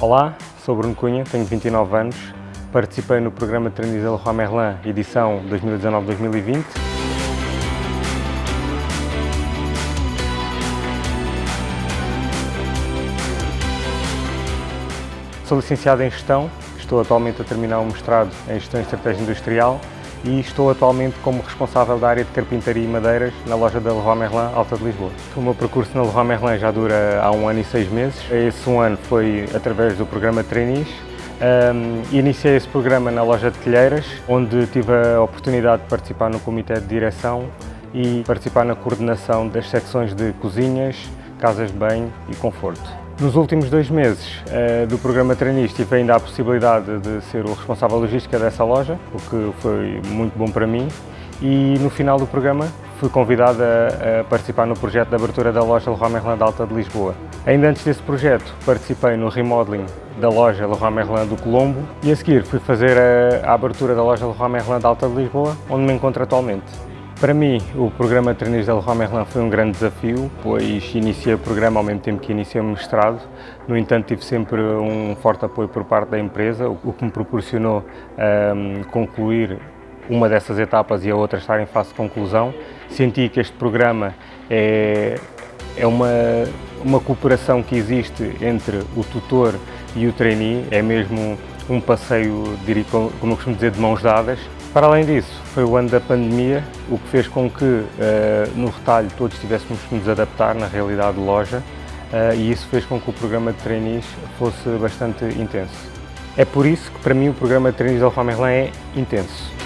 Olá, sou Bruno Cunha, tenho 29 anos, participei no programa da Leroy Merlin, edição 2019-2020. Sou licenciado em Gestão, estou atualmente a terminar o mestrado em Gestão e Estratégia Industrial e estou atualmente como responsável da área de carpintaria e madeiras na loja da Leroy Merlin Alta de Lisboa. O meu percurso na Leroy Merlin já dura há um ano e seis meses. Esse um ano foi através do programa Trainees. Um, iniciei esse programa na loja de Telheiras, onde tive a oportunidade de participar no comitê de direção e participar na coordenação das secções de cozinhas, casas de banho e conforto. Nos últimos dois meses uh, do programa Trainee tive ainda a possibilidade de ser o responsável logística dessa loja, o que foi muito bom para mim e no final do programa fui convidado a, a participar no projeto de abertura da loja Leroy Merlin Alta de Lisboa. Ainda antes desse projeto participei no remodeling da loja Leroy Merlin do Colombo e a seguir fui fazer a, a abertura da loja Leroy Merlin Alta de Lisboa, onde me encontro atualmente. Para mim, o programa de Trainees da Leroy Merlin foi um grande desafio, pois iniciei o programa ao mesmo tempo que iniciei o mestrado. No entanto, tive sempre um forte apoio por parte da empresa, o que me proporcionou um, concluir uma dessas etapas e a outra estar em fase de conclusão. Senti que este programa é, é uma, uma cooperação que existe entre o tutor e o trainee, é mesmo um passeio, como eu costumo dizer, de mãos dadas. Para além disso, foi o ano da pandemia, o que fez com que, uh, no retalho, todos tivéssemos que nos adaptar na realidade de loja uh, e isso fez com que o programa de trainees fosse bastante intenso. É por isso que, para mim, o programa de trainees da Alfa Merlin é intenso.